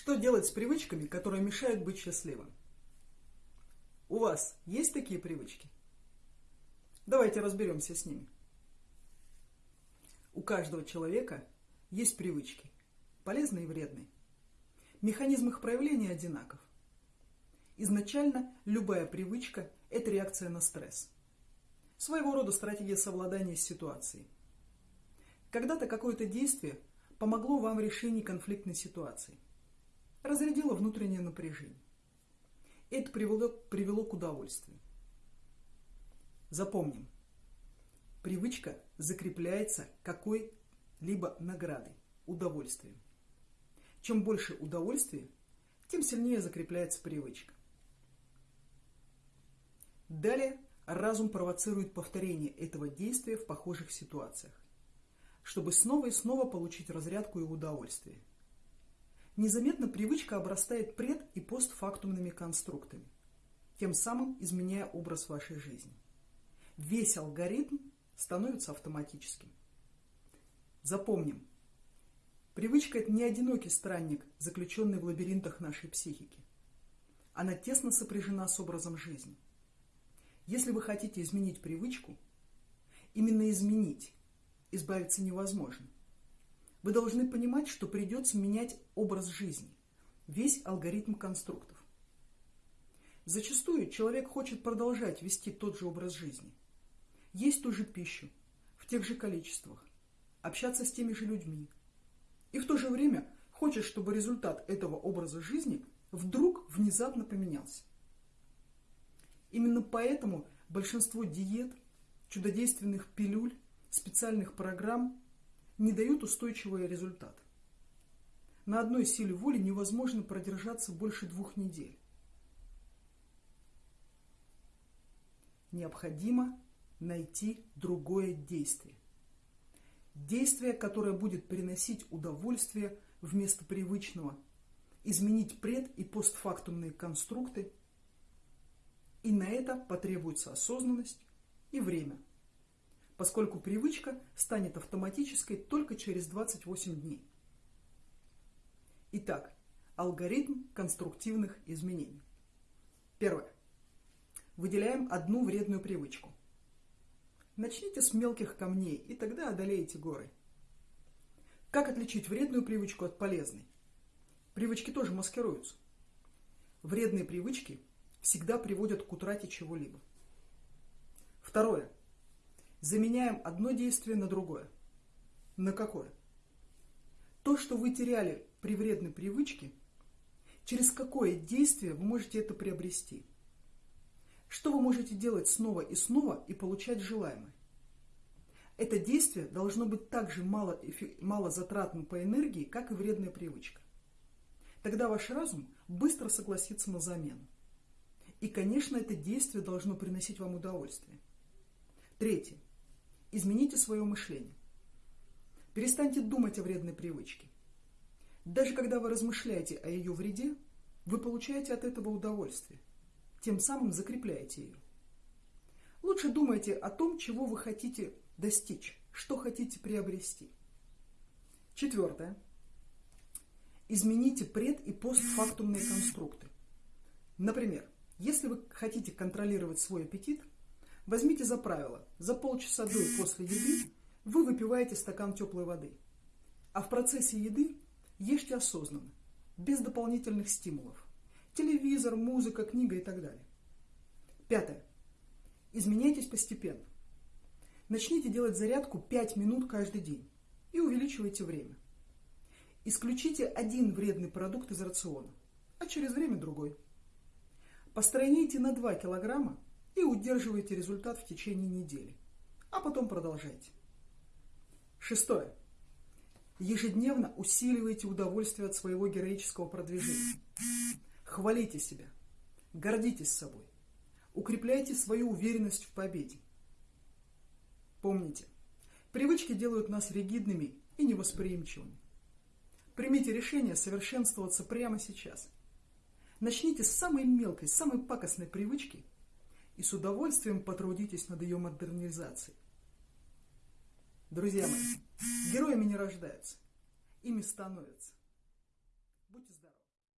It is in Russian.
Что делать с привычками, которые мешают быть счастливым? У вас есть такие привычки? Давайте разберемся с ними. У каждого человека есть привычки, полезные и вредные. Механизм их проявления одинаков. Изначально любая привычка – это реакция на стресс. Своего рода стратегия совладания с ситуацией. Когда-то какое-то действие помогло вам в решении конфликтной ситуации. Разрядило внутреннее напряжение. Это привело, привело к удовольствию. Запомним, привычка закрепляется какой-либо наградой, удовольствием. Чем больше удовольствия, тем сильнее закрепляется привычка. Далее разум провоцирует повторение этого действия в похожих ситуациях, чтобы снова и снова получить разрядку и удовольствие. Незаметно привычка обрастает пред- и постфактумными конструктами, тем самым изменяя образ вашей жизни. Весь алгоритм становится автоматическим. Запомним, привычка – это не одинокий странник, заключенный в лабиринтах нашей психики. Она тесно сопряжена с образом жизни – если вы хотите изменить привычку, именно изменить, избавиться невозможно. Вы должны понимать, что придется менять образ жизни, весь алгоритм конструктов. Зачастую человек хочет продолжать вести тот же образ жизни, есть ту же пищу, в тех же количествах, общаться с теми же людьми. И в то же время хочет, чтобы результат этого образа жизни вдруг внезапно поменялся. Именно поэтому большинство диет, чудодейственных пилюль, специальных программ не дают устойчивый результат. На одной силе воли невозможно продержаться больше двух недель. Необходимо найти другое действие. Действие, которое будет приносить удовольствие вместо привычного, изменить пред- и постфактумные конструкты и на это потребуется осознанность и время, поскольку привычка станет автоматической только через 28 дней. Итак, алгоритм конструктивных изменений. Первое. Выделяем одну вредную привычку. Начните с мелких камней, и тогда одолеете горы. Как отличить вредную привычку от полезной? Привычки тоже маскируются. Вредные привычки всегда приводят к утрате чего-либо. Второе. Заменяем одно действие на другое. На какое? То, что вы теряли при вредной привычке, через какое действие вы можете это приобрести? Что вы можете делать снова и снова и получать желаемое? Это действие должно быть так же мало, мало затратным по энергии, как и вредная привычка. Тогда ваш разум быстро согласится на замену. И, конечно, это действие должно приносить вам удовольствие. Третье. Измените свое мышление. Перестаньте думать о вредной привычке. Даже когда вы размышляете о ее вреде, вы получаете от этого удовольствие. Тем самым закрепляете ее. Лучше думайте о том, чего вы хотите достичь, что хотите приобрести. Четвертое. Измените пред- и постфактумные конструкты. Например, если вы хотите контролировать свой аппетит, возьмите за правило, за полчаса до и после еды вы выпиваете стакан теплой воды. А в процессе еды ешьте осознанно, без дополнительных стимулов. Телевизор, музыка, книга и так далее. Пятое. Изменяйтесь постепенно. Начните делать зарядку 5 минут каждый день и увеличивайте время. Исключите один вредный продукт из рациона, а через время другой. Постройните на 2 килограмма и удерживайте результат в течение недели. А потом продолжайте. Шестое. Ежедневно усиливайте удовольствие от своего героического продвижения. Хвалите себя. Гордитесь собой. Укрепляйте свою уверенность в победе. Помните, привычки делают нас ригидными и невосприимчивыми. Примите решение совершенствоваться прямо сейчас – Начните с самой мелкой, самой пакостной привычки и с удовольствием потрудитесь над ее модернизацией. Друзья мои, героями не рождаются, ими становятся.